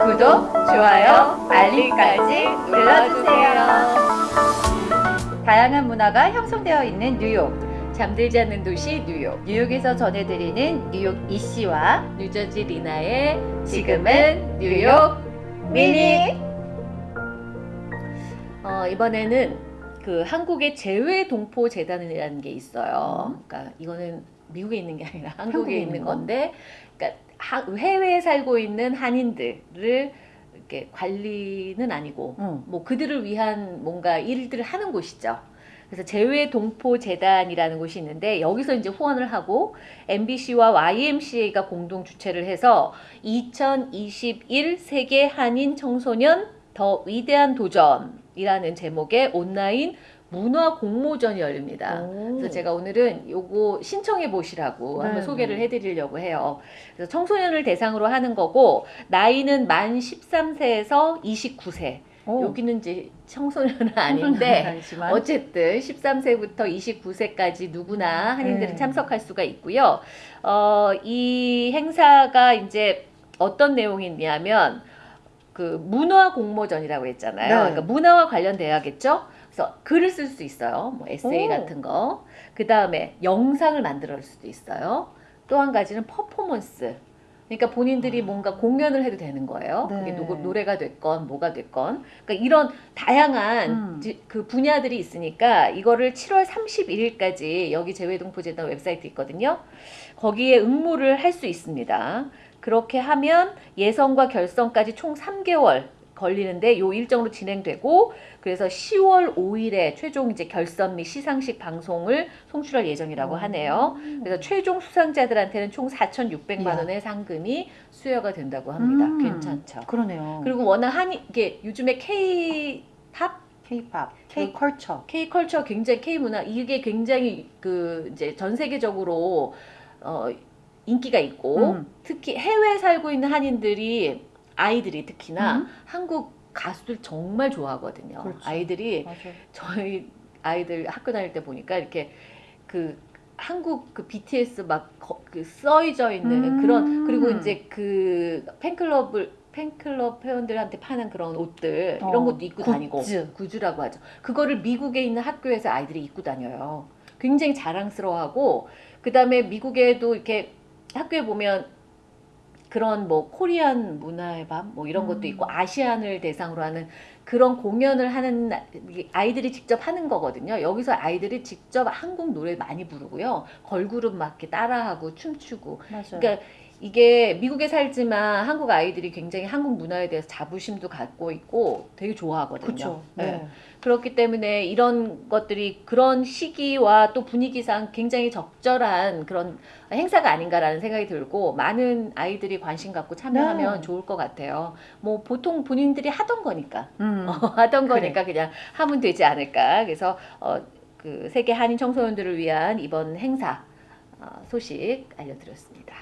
구독, 좋아요, 알림까지 눌러주세요. 다양한 문화가 형성되어 있는 뉴욕. 잠들지 않는 도시 뉴욕. 뉴욕에서 전해드리는 뉴욕 이씨와 뉴저지 리나의 지금은 뉴욕 미니. 어, 이번에는 그 한국의 재외 동포 재단이라는 게 있어요. 그러니까 이거는 미국에 있는 게 아니라 한국에 한국에 있는? 건데, 그러니까 하- 해외에 살고 있는 한인들을 이렇게 관리는 아니고 응. 뭐 그들을 위한 뭔가 일들을 하는 곳이죠. 그래서 재외 동포 재단이라는 곳이 있는데 여기서 이제 후원을 하고 MBC와 YMCA가 공동 주최를 해서 2021 세계 한인 청소년 더 위대한 도전 이라는 제목의 온라인 문화 공모전이 열립니다. 오. 그래서 제가 오늘은 요거 신청해 보시라고 네, 한번 소개를 네. 해드리려고 해요. 그래서 청소년을 대상으로 하는 거고 나이는 만 13세에서 29세. 오. 여기는 이제 청소년은 아닌데 어쨌든 13세부터 29세까지 누구나 한인들은 네. 참석할 수가 있고요. 어, 이 행사가 이제 어떤 내용이냐면 그 문화 공모전이라고 했잖아요. 네. 그러니까 문화와 관련돼야겠죠. 그래서 글을 쓸 수 있어요. 뭐 에세이 오. 같은 거. 그 다음에 영상을 만들어낼 수도 있어요. 또 한 가지는 퍼포먼스. 그러니까 본인들이 뭔가 공연을 해도 되는 거예요. 아. 네. 그게 노, 노래가 됐건 뭐가 됐건. 그러니까 이런 다양한 음. 지- 그 분야들이 있으니까 이거를 7월 31일까지 여기 재외동포재단 웹사이트 있거든요. 거기에 응모를 할 수 있습니다. 그렇게 하면 예선과 결선까지 총 3개월 걸리는데 요 일정으로 진행되고 그래서 10월 5일에 최종 이제 결선 및 시상식 방송을 송출할 예정이라고 하네요. 그래서 최종 수상자들한테는 총 4,600만 이야. 원의 상금이 수여가 된다고 합니다. 음. 괜찮죠. 그러네요. 그리고 워낙 한이 이게 요즘에 K-팝, K-팝, K-컬처. K-컬처 굉장히 K-문화 이게 굉장히 그 이제 전 세계적으로 어 인기가 있고 음. 특히 해외에 살고 있는 한인들이 아이들이 특히나 음. 한국 가수들 정말 좋아하거든요. 그렇죠. 아이들이 맞아요. 저희 아이들 학교 다닐 때 보니까 이렇게 그 한국 그 BTS 막그 써져 있는 음. 그런 그리고 이제 그 팬클럽을 팬클럽 회원들한테 파는 그런 옷들 이런 어, 것도 입고 다니고 굿즈. 구즈라고 하죠. 그거를 미국에 있는 학교에서 아이들이 입고 다녀요. 굉장히 자랑스러워하고 그 다음에 미국에도 이렇게 학교에 보면 그런 뭐 코리안 문화의 밤 뭐 이런 것도 음. 있고 아시안을 대상으로 하는 그런 공연을 하는 아이들이 직접 하는 거거든요. 여기서 아이들이 직접 한국 노래 많이 부르고요. 걸그룹 막 이렇게 따라하고 춤추고. 맞아요. 그러니까 이게 미국에 살지만 한국 아이들이 굉장히 한국 문화에 대해서 자부심도 갖고 있고 되게 좋아하거든요. 그렇죠. 네. 네. 그렇기 때문에 이런 것들이 그런 시기와 또 분위기상 굉장히 적절한 그런 행사가 아닌가라는 생각이 들고 많은 아이들이 관심 갖고 참여하면 네. 좋을 것 같아요. 뭐 보통 본인들이 하던 거니까 음, 어, 하던 거니까 그냥 하면 되지 않을까. 그래서 어, 그 세계 한인 청소년들을 위한 이번 행사 어, 소식 알려드렸습니다.